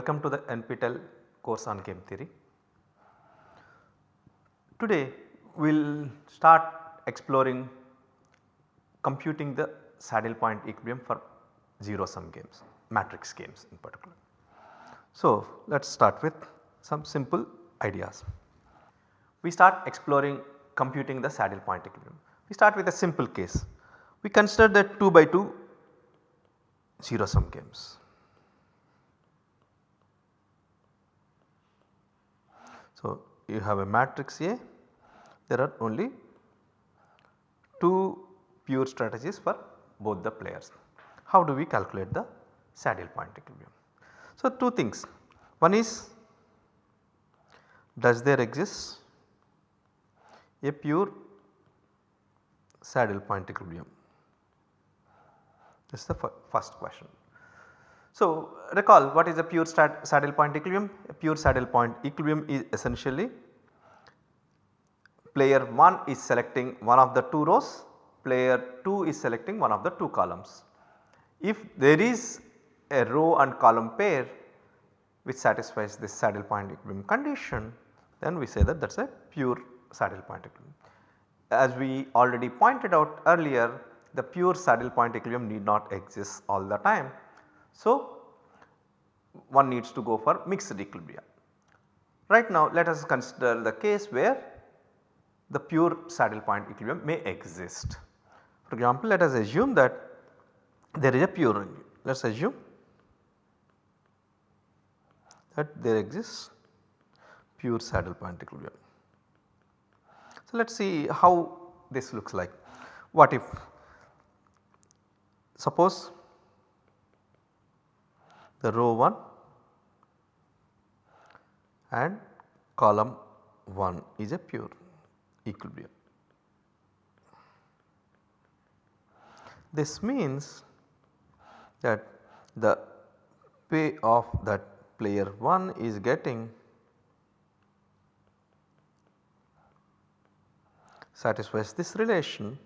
Welcome to the NPTEL course on game theory. Today we will start exploring computing the saddle point equilibrium for 0 sum games, matrix games in particular. So, let us start with some simple ideas. We start exploring computing the saddle point equilibrium. We start with a simple case. We consider that 2 by 2 0 sum games. So, you have a matrix A, there are only 2 pure strategies for both the players. How do we calculate the saddle point equilibrium? So, two things one is does there exist a pure saddle point equilibrium this is the first question. So, recall what is a pure saddle point equilibrium? A pure saddle point equilibrium is essentially player 1 is selecting one of the 2 rows, player 2 is selecting one of the 2 columns. If there is a row and column pair which satisfies this saddle point equilibrium condition then we say that that is a pure saddle point equilibrium. As we already pointed out earlier the pure saddle point equilibrium need not exist all the time. So, one needs to go for mixed equilibria. Right now let us consider the case where the pure saddle point equilibrium may exist. For example, let us assume that there is a pure let us assume that there exists pure saddle point equilibrium. So, let us see how this looks like. What if Suppose the row 1 and column 1 is a pure equilibrium. This means that the pay of that player 1 is getting satisfies this relation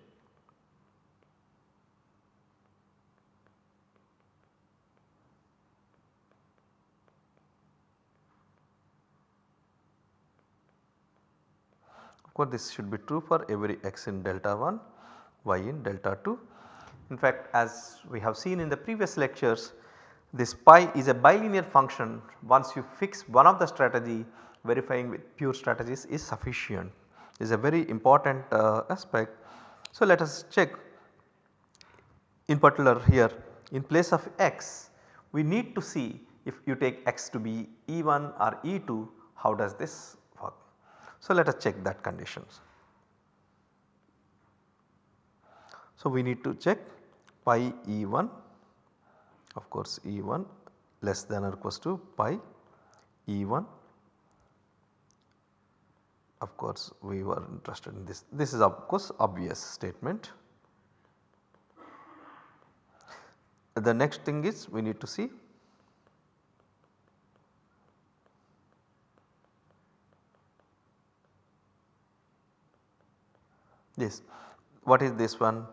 course, this should be true for every x in delta 1, y in delta 2. In fact, as we have seen in the previous lectures, this pi is a bilinear function once you fix one of the strategy verifying with pure strategies is sufficient is a very important uh, aspect. So, let us check in particular here in place of x we need to see if you take x to be E1 or E2 how does this so, let us check that conditions. So, we need to check pi E1 of course E1 less than or equals to pi E1 of course we were interested in this. This is of course obvious statement. The next thing is we need to see this. What is this one?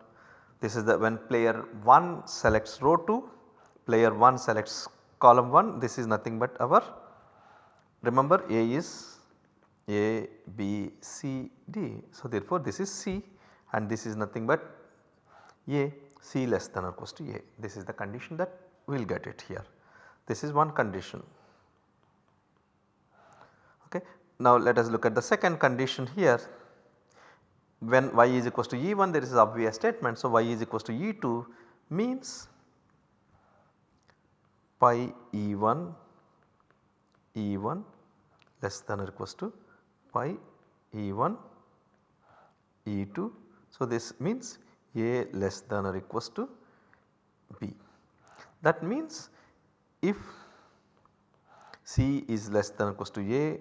This is the when player 1 selects row 2, player 1 selects column 1 this is nothing but our remember A is A, B, C, D. So therefore this is C and this is nothing but A, C less than or equals to A. This is the condition that we will get it here. This is one condition. Okay. Now let us look at the second condition here when y is equals to E1 there is obvious statement. So, y is equals to E2 means pi E1 E1 less than or equals to pi E1 E2. So, this means A less than or equals to B. That means if C is less than or equals to A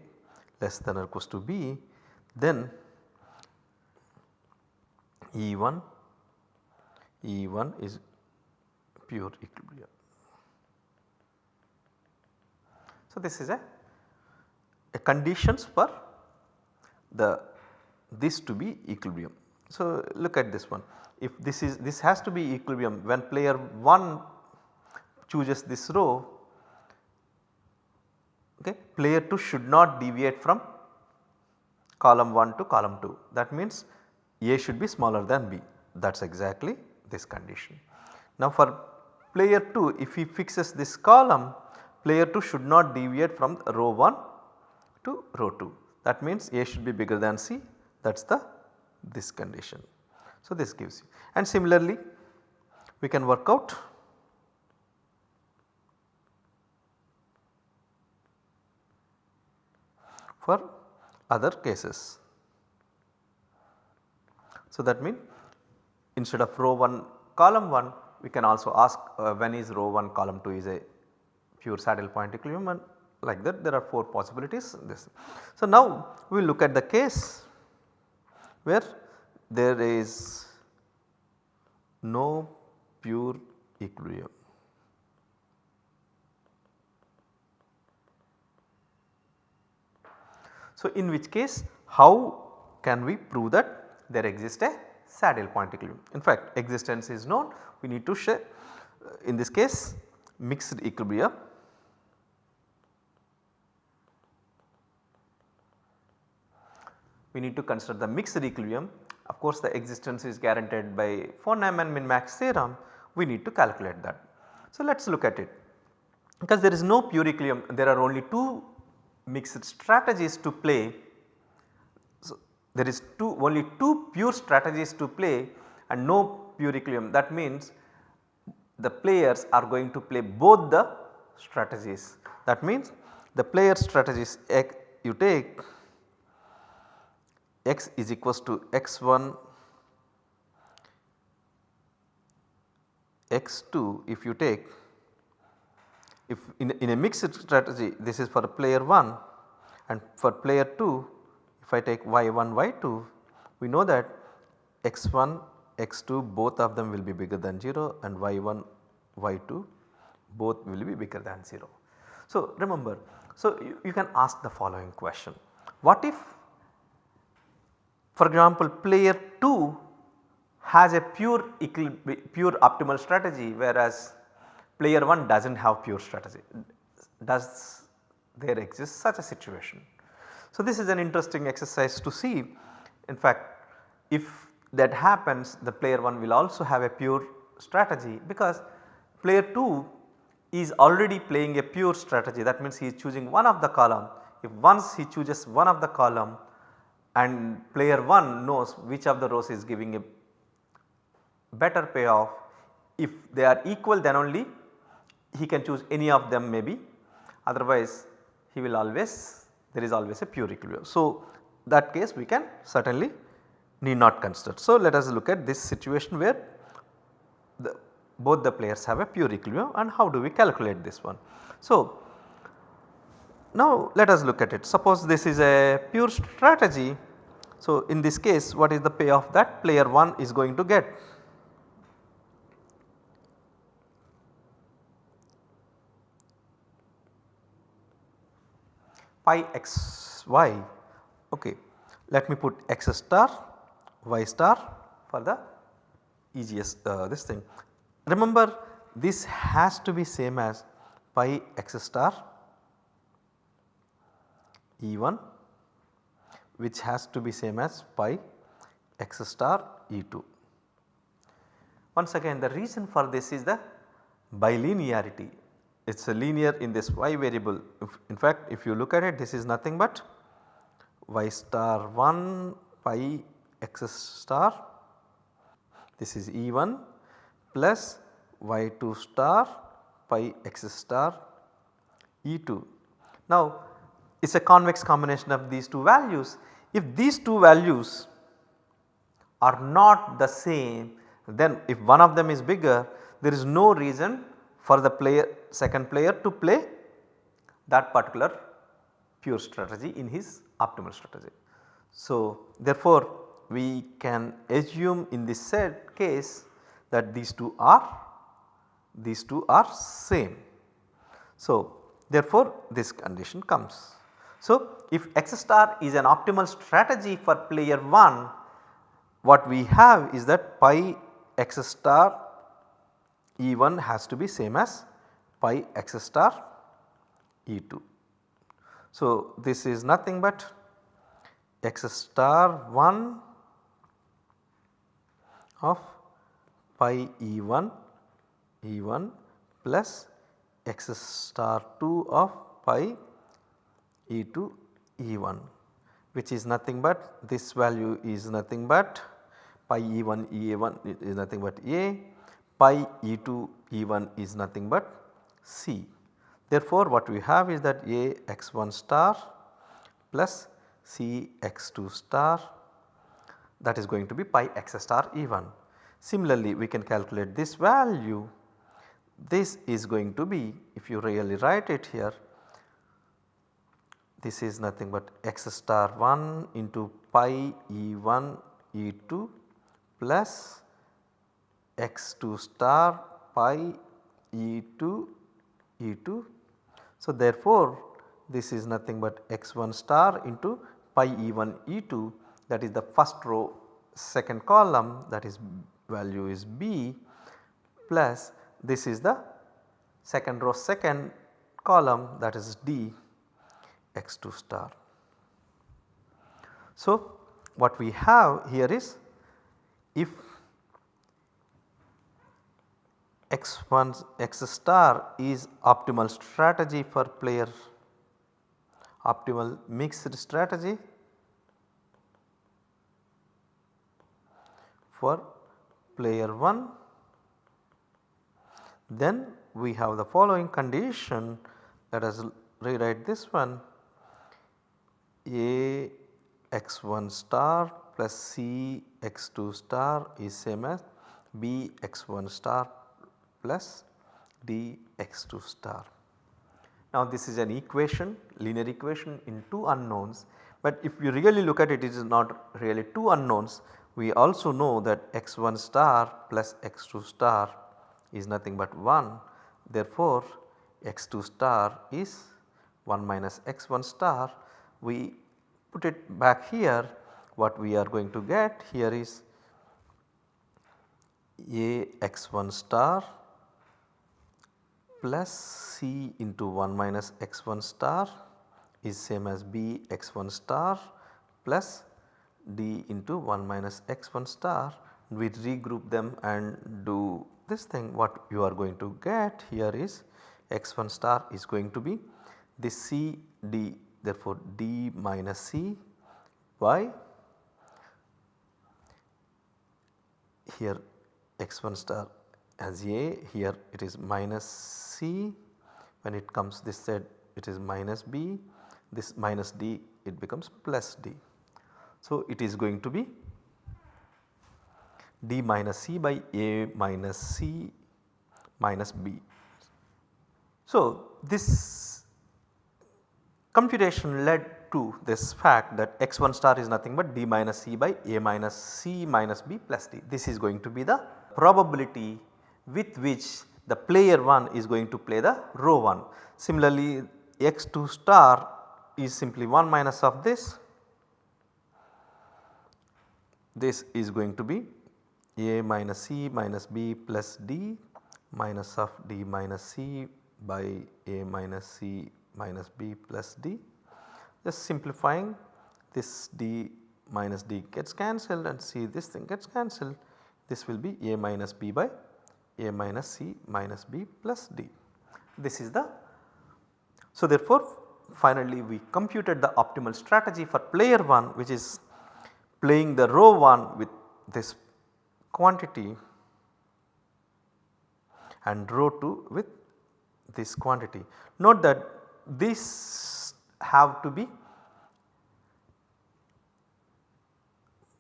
less than or equals to B then E1, E1 is pure equilibrium. So, this is a, a conditions for the this to be equilibrium. So, look at this one if this is this has to be equilibrium when player 1 chooses this row okay player 2 should not deviate from column 1 to column 2 that means A should be smaller than B that is exactly this condition. Now for player 2 if he fixes this column player 2 should not deviate from row 1 to row 2 that means A should be bigger than C that is the this condition. So this gives you and similarly we can work out for other cases. So that means instead of row 1 column 1 we can also ask uh, when is row 1 column 2 is a pure saddle point equilibrium and like that there are 4 possibilities this. So now we will look at the case where there is no pure equilibrium. So in which case how can we prove that there exists a saddle point equilibrium. In fact existence is known we need to share uh, in this case mixed equilibrium we need to consider the mixed equilibrium of course the existence is guaranteed by von Neumann min-max theorem we need to calculate that. So let us look at it because there is no pure equilibrium there are only two mixed strategies to play. There is two only two pure strategies to play and no pure equilibrium. That means the players are going to play both the strategies. That means the player strategies x you take x is equals to x1 x2 if you take if in, in a mixed strategy this is for player 1 and for player 2 if I take y1 y2 we know that x1 x2 both of them will be bigger than 0 and y1 y2 both will be bigger than 0. So remember so you, you can ask the following question what if for example player 2 has a pure pure optimal strategy whereas player 1 does not have pure strategy. Does there exist such a situation? So this is an interesting exercise to see in fact if that happens the player 1 will also have a pure strategy because player 2 is already playing a pure strategy that means he is choosing one of the column. If once he chooses one of the column and player 1 knows which of the rows is giving a better payoff. If they are equal then only he can choose any of them maybe otherwise he will always there is always a pure equilibrium. So that case we can certainly need not consider. So let us look at this situation where the, both the players have a pure equilibrium and how do we calculate this one. So now let us look at it suppose this is a pure strategy. So in this case what is the payoff that player 1 is going to get? Pi x y okay let me put x star y star for the easiest uh, this thing. Remember this has to be same as pi x star E1 which has to be same as pi x star E2. Once again the reason for this is the bilinearity it is a linear in this y variable if, in fact if you look at it this is nothing but y star 1 pi x star this is E1 plus y2 star pi x star E2. Now it is a convex combination of these two values. If these two values are not the same then if one of them is bigger there is no reason for the player second player to play that particular pure strategy in his optimal strategy. So therefore we can assume in this said case that these two are these two are same. So therefore this condition comes. So, if x star is an optimal strategy for player 1 what we have is that pi x star E1 has to be same as pi x star E2. So, this is nothing but x star 1 of pi E1 E1 plus x star 2 of pi E2 E1 which is nothing but this value is nothing but pi E1 E1 is nothing but A pi E2 E1 is nothing but C. Therefore, what we have is that A x1 star plus C x2 star that is going to be pi x star E1. Similarly, we can calculate this value this is going to be if you really write it here this is nothing but x star 1 into pi E1 E2 plus x2 star pi E2 E2. So, therefore, this is nothing but x1 star into pi E1 E2 that is the first row second column that is value is B plus this is the second row second column that is D x2 star. So, what we have here is if x1 x star is optimal strategy for player. Optimal mixed strategy for player 1 then we have the following condition let us rewrite this one. A x1 star plus c x2 star is same as b x1 star plus d x2 star. Now this is an equation linear equation in two unknowns. But if you really look at it it is not really two unknowns. We also know that x1 star plus x2 star is nothing but 1 therefore x2 star is 1 minus x1 star. We put it back here. What we are going to get here is a x1 star plus c into 1 minus x1 star is same as b x1 star plus d into 1 minus x1 star. We regroup them and do this thing. What you are going to get here is x1 star is going to be this C D therefore D minus C by here x1 star as A here it is minus C when it comes this side it is minus B this minus D it becomes plus D. So, it is going to be d minus c by a minus c minus b. So, this computation led to this fact that x1 star is nothing but d minus c by a minus c minus b plus d. This is going to be the probability with which the player 1 is going to play the row 1. Similarly, x2 star is simply 1 minus of this, this is going to be a minus c minus b plus d minus of d minus c by a minus c minus b plus d. Just simplifying this d minus d gets cancelled and c this thing gets cancelled. This will be a minus b by a minus c minus b plus d. This is the so therefore finally we computed the optimal strategy for player 1 which is playing the row 1 with this quantity and row 2 with this quantity. Note that these have to be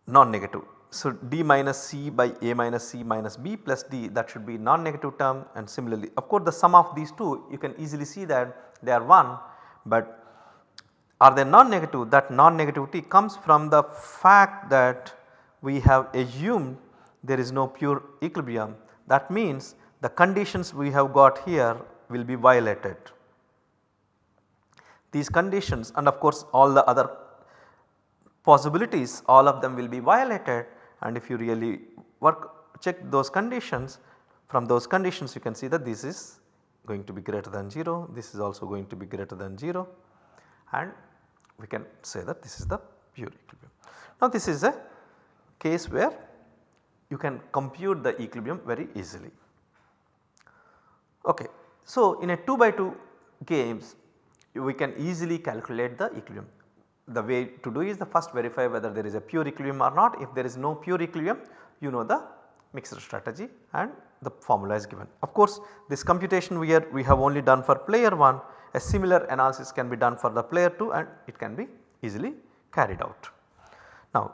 non-negative. So, d minus c by a minus c minus b plus d that should be non-negative term. And similarly of course the sum of these two you can easily see that they are 1 but are they non-negative? That non-negativity comes from the fact that we have assumed there is no pure equilibrium. That means the conditions we have got here will be violated. These conditions and of course all the other possibilities all of them will be violated and if you really work check those conditions from those conditions you can see that this is going to be greater than 0 this is also going to be greater than 0 and we can say that this is the pure equilibrium. Now this is a case where you can compute the equilibrium very easily. Okay. So in a 2 by 2 games we can easily calculate the equilibrium. The way to do is the first verify whether there is a pure equilibrium or not. If there is no pure equilibrium you know the mixed strategy and the formula is given. Of course this computation here we have only done for player 1 a similar analysis can be done for the player 2 and it can be easily carried out. Now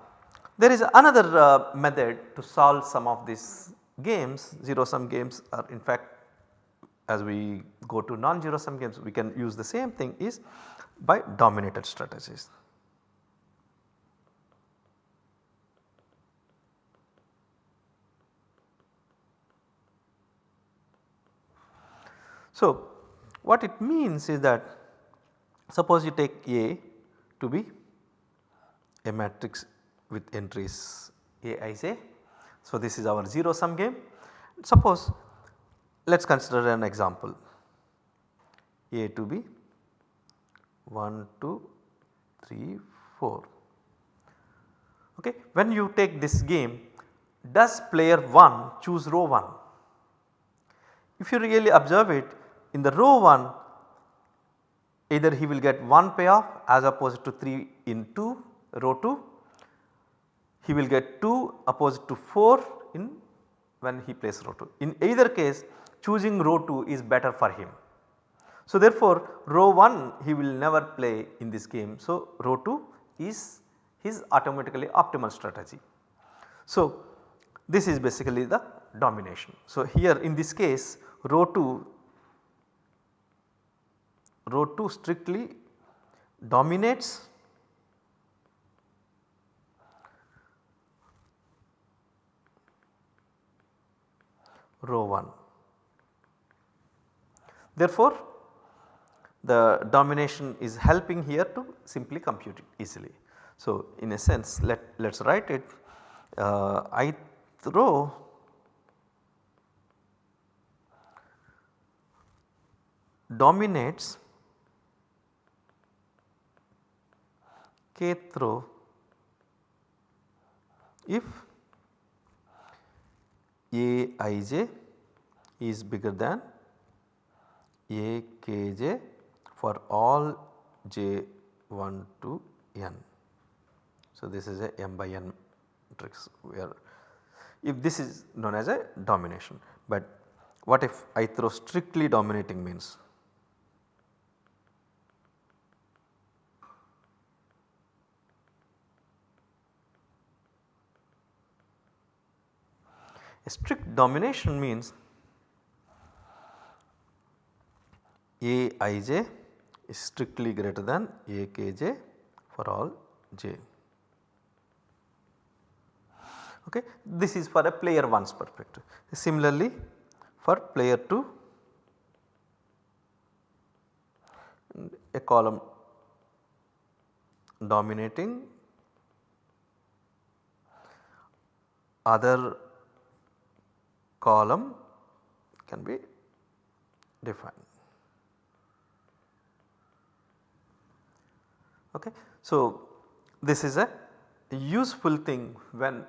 there is another uh, method to solve some of these games 0 sum games are in fact as we go to non-zero sum games we can use the same thing is by dominated strategies. So what it means is that suppose you take A to be a matrix with entries Aij. So this is our 0 sum game. Suppose let us consider an example A to be 1, 2, 3, 4. Okay. When you take this game does player 1 choose row 1? If you really observe it in the row 1 either he will get 1 payoff as opposed to 3 in 2 row 2 he will get 2 opposed to 4 in when he plays row 2. In either case choosing row 2 is better for him. So therefore row 1 he will never play in this game. So row 2 is his automatically optimal strategy. So this is basically the domination. So here in this case row 2 row 2 strictly dominates row 1. Therefore, the domination is helping here to simply compute it easily. So, in a sense let let us write it uh, ith row dominates kth row if Aij is bigger than Akj for all j 1 to n. So, this is a m by n matrix where if this is known as a domination, but what if I throw strictly dominating means A strict domination means Aij is strictly greater than Akj for all j. Okay. This is for a player 1's perspective. Similarly for player 2 a column dominating other column can be defined. Okay. So, this is a useful thing when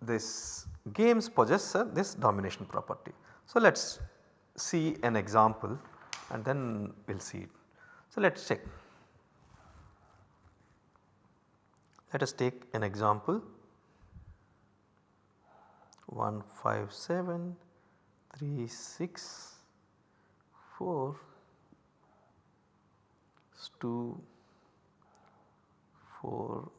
this games possess uh, this domination property. So, let us see an example and then we will see it. So, let us check. Let us take an example 1 5 7 3 6 4 2 4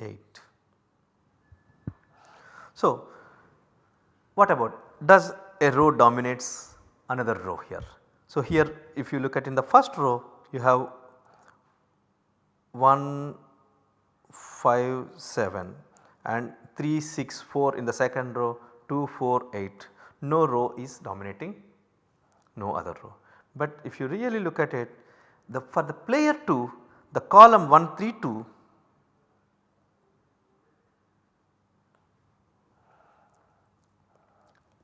8. So, what about does a row dominates another row here. So, here if you look at in the first row you have 1 5 7 and 3 6 4 in the second row 2 4 8 no row is dominating no other row. But if you really look at it the for the player 2 the column 1 3 2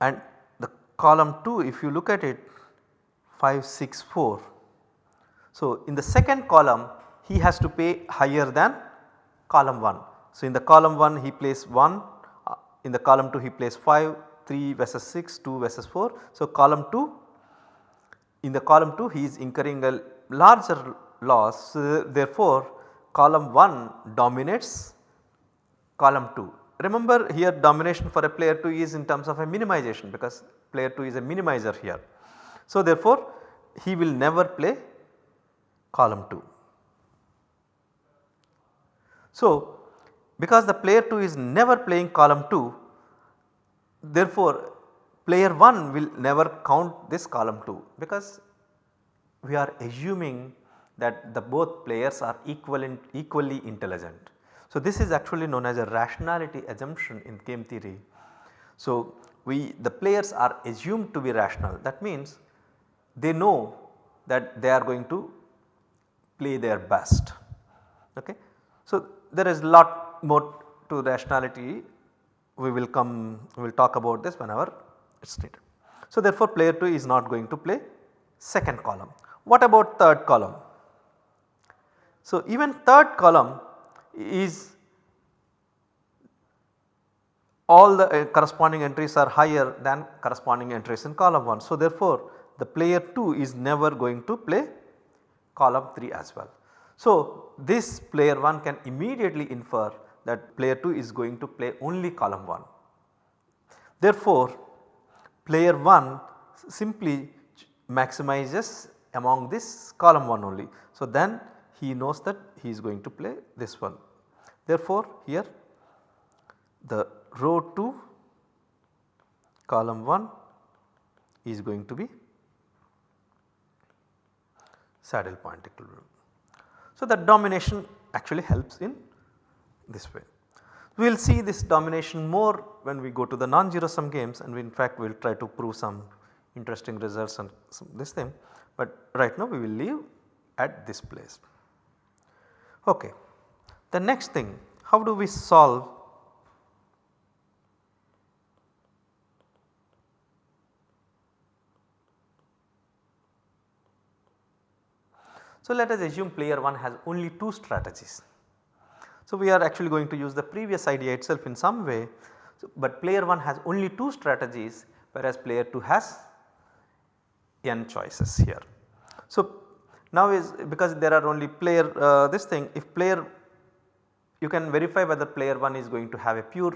and the column 2 if you look at it 5, 6, 4. So, in the second column he has to pay higher than column 1. So, in the column 1 he plays 1, uh, in the column 2 he plays 5, 3 versus 6, 2 versus 4. So, column 2 in the column 2 he is incurring a larger loss. So, therefore, column 1 dominates column 2. Remember here domination for a player 2 is in terms of a minimization because player 2 is a minimizer here. So, therefore, he will never play column 2. So, because the player 2 is never playing column 2 therefore player 1 will never count this column 2 because we are assuming that the both players are equivalent, equally intelligent. So, this is actually known as a rationality assumption in game theory. So, we the players are assumed to be rational that means they know that they are going to play their best. Okay. So, there is lot more to rationality we will come we will talk about this whenever it is needed. So, therefore, player 2 is not going to play second column. What about third column? So, even third column is all the uh, corresponding entries are higher than corresponding entries in column 1. So, therefore, the player 2 is never going to play column 3 as well. So, this player 1 can immediately infer that player 2 is going to play only column 1. Therefore, player 1 simply maximizes among this column 1 only. So, then he knows that he is going to play this one. Therefore, here the row 2 column 1 is going to be saddle point equilibrium. So, that domination actually helps in this way. We will see this domination more when we go to the non-zero sum games and we in fact we will try to prove some interesting results and this thing, but right now we will leave at this place. Okay. The next thing how do we solve So, let us assume player 1 has only 2 strategies. So, we are actually going to use the previous idea itself in some way, so, but player 1 has only 2 strategies whereas player 2 has n choices here. So, now is because there are only player uh, this thing if player you can verify whether player 1 is going to have a pure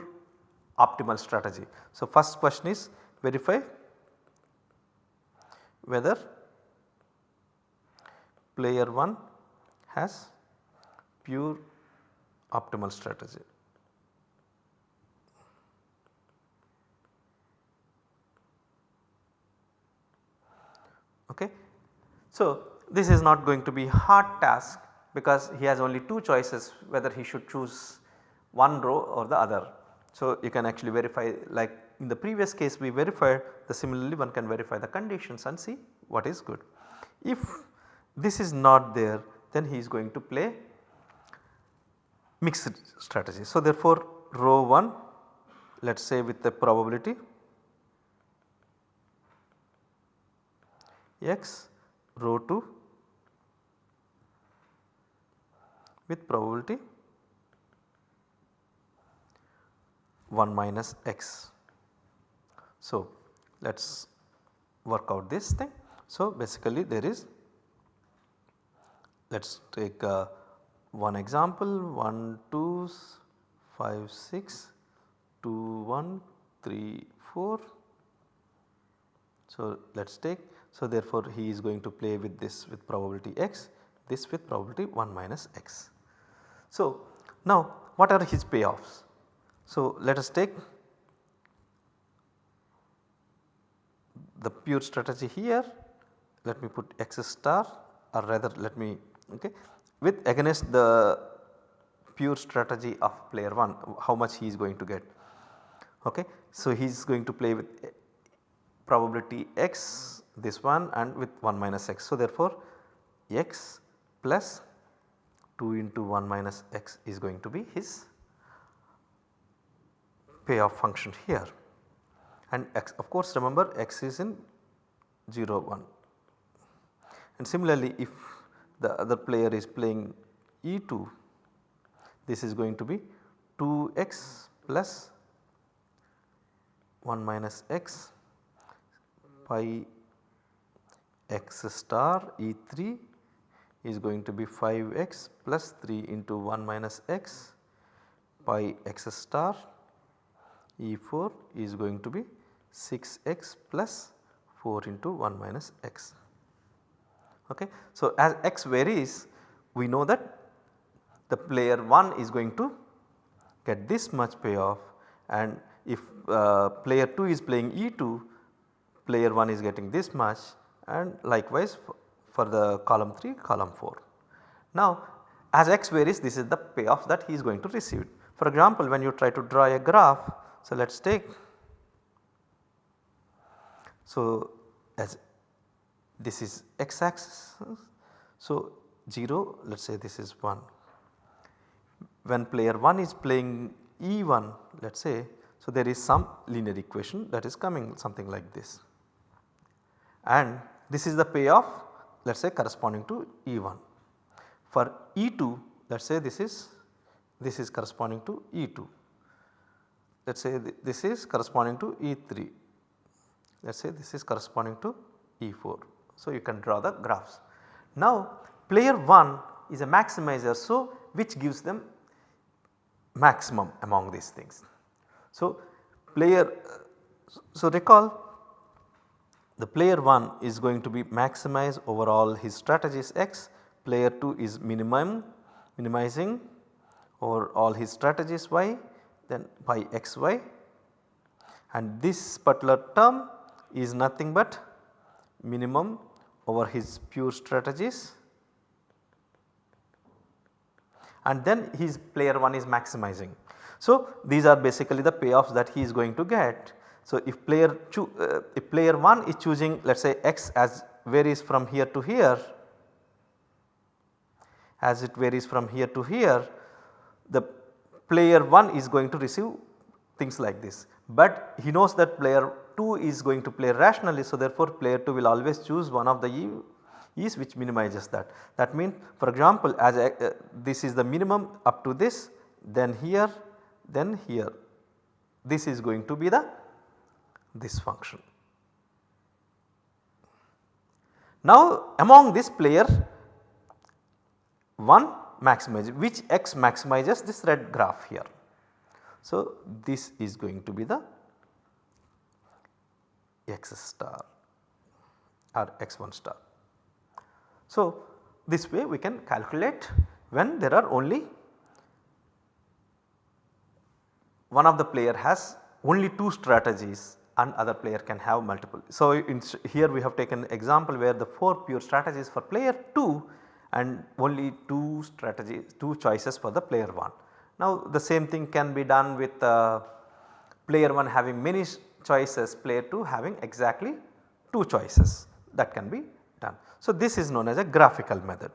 optimal strategy. So, first question is verify whether player 1 has pure optimal strategy. Okay. So, this is not going to be hard task because he has only two choices whether he should choose one row or the other. So, you can actually verify like in the previous case we verified the similarly one can verify the conditions and see what is good. If this is not there then he is going to play mixed strategy. So, therefore, row 1 let us say with the probability x row 2 with probability 1 minus x. So, let us work out this thing. So, basically there is let us take uh, one example 1 2 5 6 2 1 3 4. So, let us take so therefore he is going to play with this with probability x this with probability 1 minus x. So, now what are his payoffs? So, let us take the pure strategy here let me put x star or rather let me okay with against the pure strategy of player 1 how much he is going to get. Okay. So, he is going to play with probability x this one and with 1 minus x. So, therefore, x plus 2 into 1 minus x is going to be his payoff function here and x of course remember x is in 0 1. and similarly if the other player is playing E2 this is going to be 2x plus 1 minus x pi x star E3 is going to be 5x plus 3 into 1 minus x pi x star E4 is going to be 6x plus 4 into 1 minus x. Okay. So, as x varies we know that the player 1 is going to get this much payoff and if uh, player 2 is playing E2 player 1 is getting this much and likewise for the column 3 column 4. Now as x varies this is the payoff that he is going to receive. For example when you try to draw a graph so let us take so as this is x axis. So 0 let us say this is 1. When player 1 is playing E1 let us say so there is some linear equation that is coming something like this and this is the payoff let us say corresponding to E1. For E2 let us say this is this is corresponding to E2 let us say this is corresponding to E3 let us say this is corresponding to E4. So, you can draw the graphs. Now player 1 is a maximizer so which gives them maximum among these things. So player so recall the player 1 is going to be maximize over all his strategies x, player 2 is minimum minimizing over all his strategies y then by xy and this particular term is nothing but minimum over his pure strategies and then his player 1 is maximizing. So these are basically the payoffs that he is going to get. So if player uh, if player 1 is choosing let us say x as varies from here to here as it varies from here to here the player 1 is going to receive things like this. But he knows that player 2 is going to play rationally so therefore player 2 will always choose one of the e's which minimizes that. That means for example as uh, this is the minimum up to this then here then here this is going to be the this function. Now among this player 1 maximize which x maximizes this red graph here. So this is going to be the x star or x1 star. So this way we can calculate when there are only one of the player has only two strategies and other player can have multiple. So here we have taken example where the 4 pure strategies for player 2 and only 2 strategies 2 choices for the player 1. Now the same thing can be done with uh, player 1 having many choices player 2 having exactly 2 choices that can be done. So, this is known as a graphical method.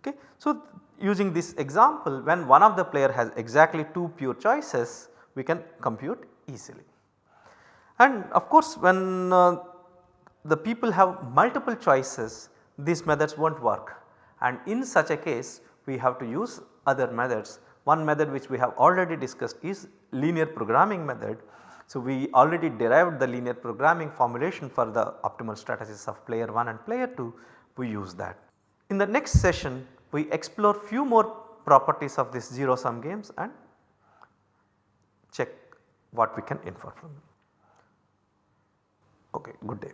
Okay. So, using this example when one of the player has exactly 2 pure choices we can compute easily. And of course, when uh, the people have multiple choices these methods will not work and in such a case we have to use other methods. One method which we have already discussed is linear programming method. So, we already derived the linear programming formulation for the optimal strategies of player 1 and player 2 we use that. In the next session we explore few more properties of this 0 sum games and check what we can infer from them. Okay, good day.